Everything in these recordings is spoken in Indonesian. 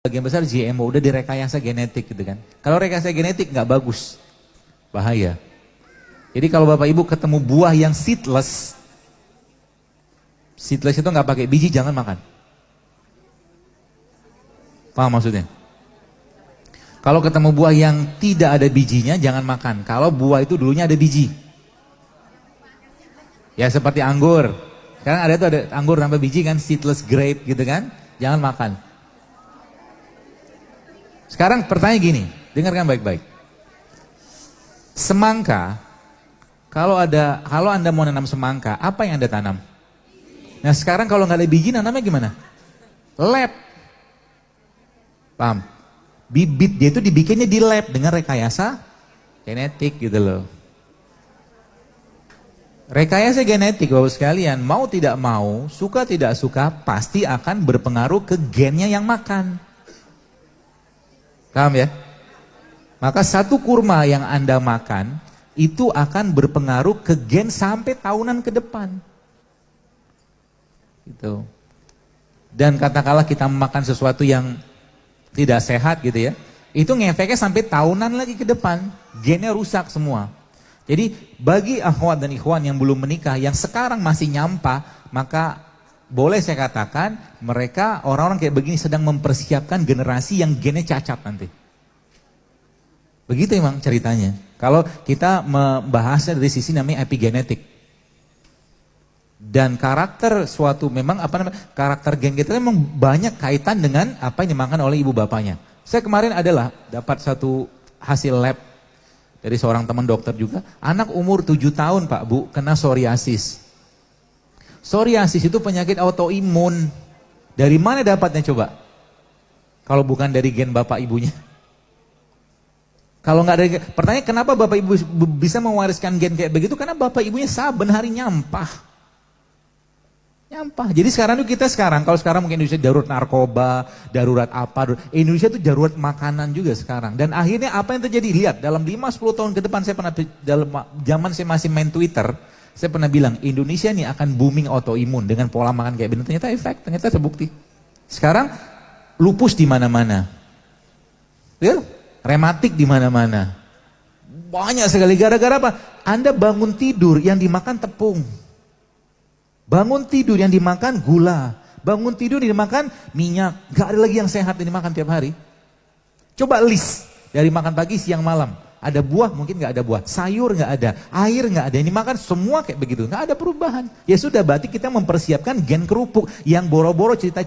sebagian besar GMO udah direkayasa genetik gitu kan. Kalau rekayasa genetik nggak bagus, bahaya. Jadi kalau bapak ibu ketemu buah yang seedless, seedless itu nggak pakai biji jangan makan. Paham maksudnya? Kalau ketemu buah yang tidak ada bijinya jangan makan. Kalau buah itu dulunya ada biji. Ya seperti anggur. Sekarang ada tuh ada anggur tanpa biji kan seedless grape gitu kan. Jangan makan. Sekarang pertanyaan gini, dengarkan baik-baik. Semangka, kalau ada, kalau anda mau nanam semangka, apa yang anda tanam? Nah sekarang kalau nggak ada biji, nanamnya gimana? Lab. Paham? Bibit dia itu dibikinnya di lab dengan rekayasa genetik gitu loh. Rekayasa genetik bapak sekalian, mau tidak mau, suka tidak suka, pasti akan berpengaruh ke gennya yang makan. Paham ya? Maka satu kurma yang Anda makan itu akan berpengaruh ke gen sampai tahunan ke depan. Gitu. Dan katakanlah kita makan sesuatu yang tidak sehat gitu ya. Itu ngefeknya sampai tahunan lagi ke depan. Gennya rusak semua. Jadi bagi akhwat dan ikhwan yang belum menikah, yang sekarang masih nyampah, maka boleh saya katakan mereka orang-orang kayak begini sedang mempersiapkan generasi yang gennya cacat nanti. Begitu emang ceritanya. Kalau kita membahasnya dari sisi namanya epigenetik. Dan karakter suatu memang apa namanya karakter gen kita memang banyak kaitan dengan apa yang dimakan oleh ibu bapaknya. Saya kemarin adalah dapat satu hasil lab dari seorang teman dokter juga, anak umur 7 tahun Pak Bu kena psoriasis. Psoriasis itu penyakit autoimun. Dari mana dapatnya coba? Kalau bukan dari gen bapak ibunya. Kalau nggak dari pertanyaan kenapa bapak ibu bisa mewariskan gen kayak begitu? Karena bapak ibunya saben hari nyampah. Nyampah. Jadi sekarang itu kita sekarang, kalau sekarang mungkin Indonesia darurat narkoba, darurat apa, Indonesia itu darurat makanan juga sekarang. Dan akhirnya apa yang terjadi? Lihat, dalam 5-10 tahun ke depan saya pernah, dalam zaman saya masih main Twitter, saya pernah bilang, Indonesia ini akan booming autoimun dengan pola makan kayak begini. Ternyata efek, ternyata terbukti. Sekarang lupus di mana-mana. Ya, rematik di mana-mana. Banyak sekali gara-gara apa? Anda bangun tidur yang dimakan tepung. Bangun tidur yang dimakan gula. Bangun tidur yang dimakan minyak. Gak ada lagi yang sehat yang dimakan tiap hari. Coba list dari makan pagi, siang, malam. Ada buah mungkin nggak ada buah, sayur nggak ada, air nggak ada. Ini makan semua kayak begitu, nggak ada perubahan. Ya sudah berarti kita mempersiapkan gen kerupuk yang boro-boro cerita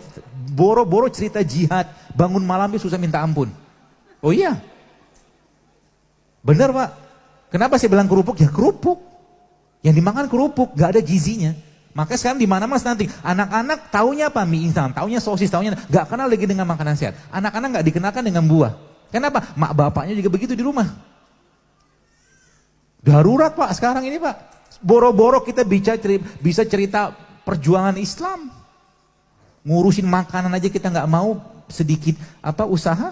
boro-boro cerita jihad, bangun malamnya susah minta ampun. Oh iya, benar pak. Kenapa saya bilang kerupuk? Ya kerupuk. Yang dimakan kerupuk, nggak ada gizinya. Maka sekarang di mana mas nanti anak-anak taunya apa mie instan, taunya sosis, taunya nggak kenal lagi dengan makanan sehat. Anak-anak nggak dikenalkan dengan buah. Kenapa? Mak bapaknya juga begitu di rumah. Darurat Pak sekarang ini Pak. Boro-boro kita bisa cerita, bisa cerita perjuangan Islam. Ngurusin makanan aja kita nggak mau sedikit apa usaha.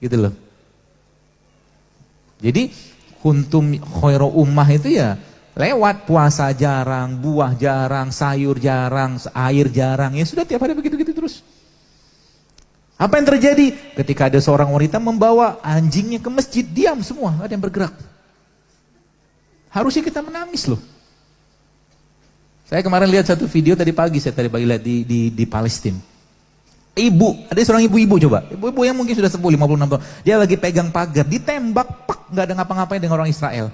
Gitu loh. Jadi kuntum khairo ummah itu ya lewat puasa jarang, buah jarang, sayur jarang, air jarang. Ya sudah tiap hari begitu-gitu terus. Apa yang terjadi? Ketika ada seorang wanita membawa anjingnya ke masjid, diam semua, ada yang bergerak. Harusnya kita menangis loh. Saya kemarin lihat satu video tadi pagi, saya tadi pagi lihat di, di, di Palestina. Ibu, ada seorang ibu-ibu coba. Ibu-ibu yang mungkin sudah sepuh 56 tahun. Dia lagi pegang pagar, ditembak, pak, nggak ada ngapa-ngapain dengan orang Israel.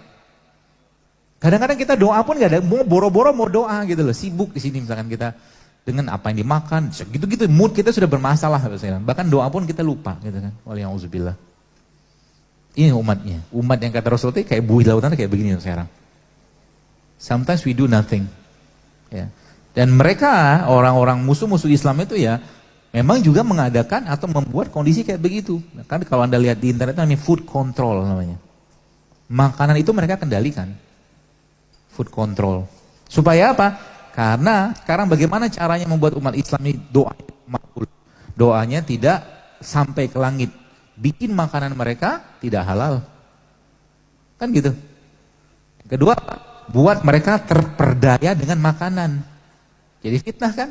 Kadang-kadang kita doa pun nggak ada, mau boro-boro mau doa gitu loh. Sibuk di sini misalkan kita dengan apa yang dimakan, gitu-gitu mood kita sudah bermasalah bahkan doa pun kita lupa gitu kan. Waliyahudzubillah. Ini umatnya, umat yang kata Rasul kayak buih lautan kayak begini sekarang. Sometimes we do nothing. Ya. Dan mereka orang-orang musuh-musuh Islam itu ya memang juga mengadakan atau membuat kondisi kayak begitu. Kan kalau anda lihat di internet namanya food control namanya. Makanan itu mereka kendalikan. Food control. Supaya apa? Karena sekarang bagaimana caranya membuat umat Islam ini doa makbul. Doanya tidak sampai ke langit. Bikin makanan mereka tidak halal. Kan gitu. Kedua, buat mereka terperdaya dengan makanan. Jadi fitnah kan?